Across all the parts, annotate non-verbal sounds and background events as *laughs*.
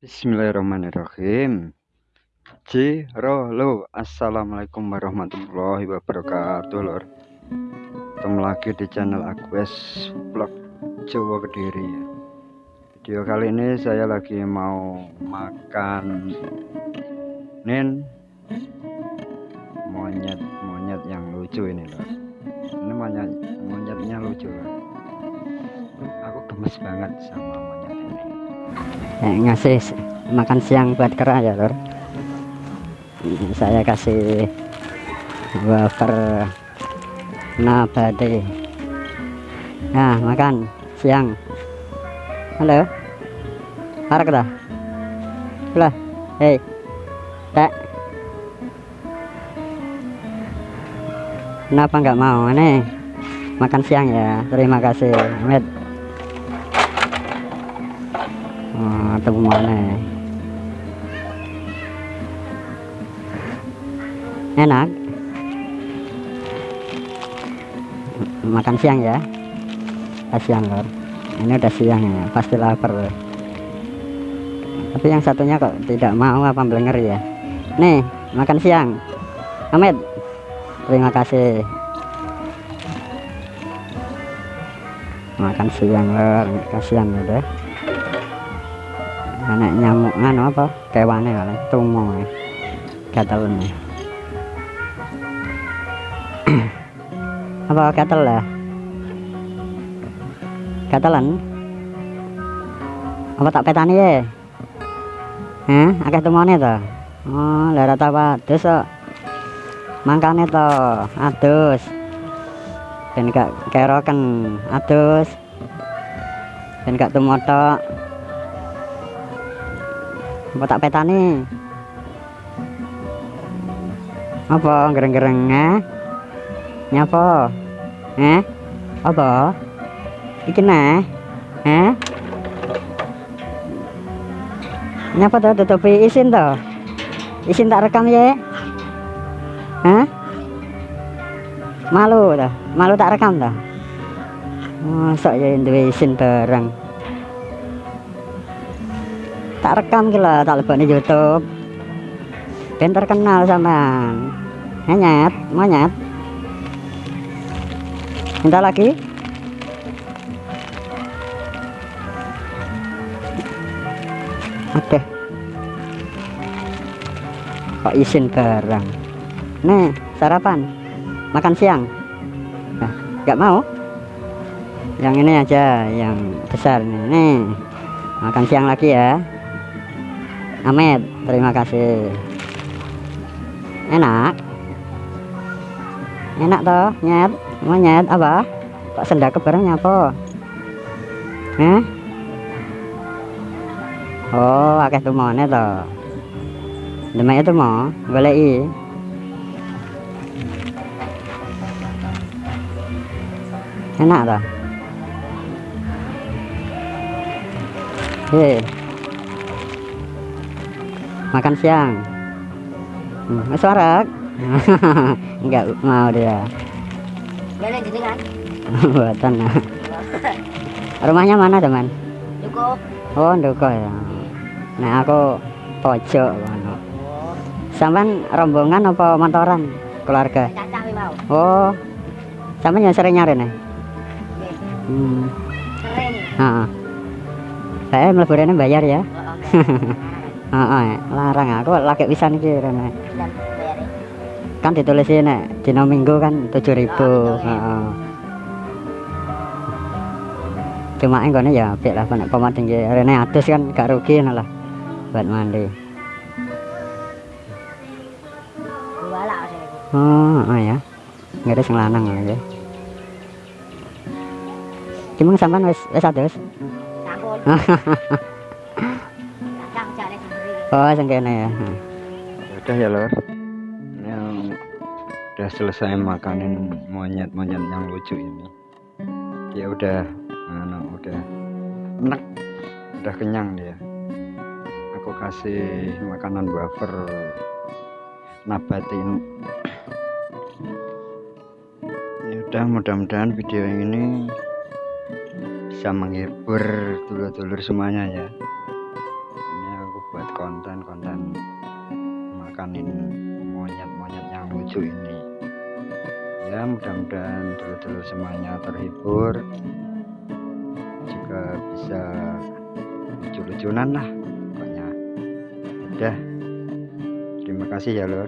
Bismillahirrahmanirrahim. Cirolo, assalamualaikum warahmatullahi wabarakatuh, lor. Ketemu lagi di channel Agus Vlog Jawa Kediri. Video kali ini saya lagi mau makan nin monyet monyet yang lucu ini, lor. Ini monyet monyetnya lucu, lor. Aku gemes banget sama monyet ini. Eh, ngasih makan siang buat kera ya lor saya kasih wafer nabati. Nah makan siang. Halo? Harap dah? Lah hei. Tak kenapa nggak mau nih makan siang ya. Terima kasih Ahmed oh, temu mana enak. Makan siang ya. Siang lor. Ini udah siang ya pasti lapar tapi yang satunya kok tidak mau apa belenger ya? Nih makan siang. Ahmed terima kasih. Makan siang lor. Kasihan udah anak nyamuk anu apa kewane kali tumo gatel nih apa gatel lah gatelan apa tak petani ya eh akeh tumone to oh lara apa adus kok mangkane to adus ben gak keroken adus ben gak tumotok apa tak petani apa gereng-gereng eh nyapa? Eh apa? Iki nah eh nyapa tuh tutupi isin tuh isin tak rekam ya eh malu tuh malu tak rekam tuh masuk ya duwe isin bareng tak rekam gila tak lebih di YouTube. Ben terkenal sama nyet monyet. Minta lagi. Oke kok izin barang? Nih sarapan? Makan siang? Nah, nggak mau? Yang ini aja yang besar nih. Nih makan siang lagi ya Amet terima kasih. Enak? Enak toh nyet? Mau nyet apa? Kok sendak bareng apa? Eh oh akeh tumone toh. Demek itu mau boleh enak toh? Hei. Makan siang. Hmm, suara enggak *laughs* mau dia. *laughs* Buatan. Rumahnya mana teman? Duko. oh duko ya. Nah aku pojok mana sampean rombongan apa motoran keluarga? Oh sampean yang sering nyari nih? Nggih. hmm. Sering. ah saya meleburannya bayar ya *laughs* Heeh. ah larang aku lagi bisa nih rene Dan bayar. kan ditulis ini dino minggu kan 7000 ribu Oh, gitu, ya. Heeh. cuma enggak ya apik lah nek poma tinggi rene atus kan gak rugi lah buat mandi oh, oh ya nggak ada sing lanang lagi Cuma sampean wis wis atus Sampun. *laughs* Oh sing kene ya. Hmm. udah ya lor yang udah selesai makanin monyet-monyet yang lucu ini. Dia udah anu, udah enak. Udah kenyang dia. Aku kasih makanan wafer nabatin. Ya udah mudah-mudahan video ini bisa menghibur dulur-dulur semuanya ya buat konten-konten makanin monyet-monyet yang lucu ini. Ya mudah-mudahan dulu-dulu semuanya terhibur. Juga bisa lucu-lucunan lah pokoknya. Udah. Terima kasih ya lur.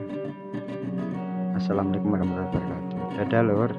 Assalamualaikum warahmatullahi wabarakatuh. Dadah lur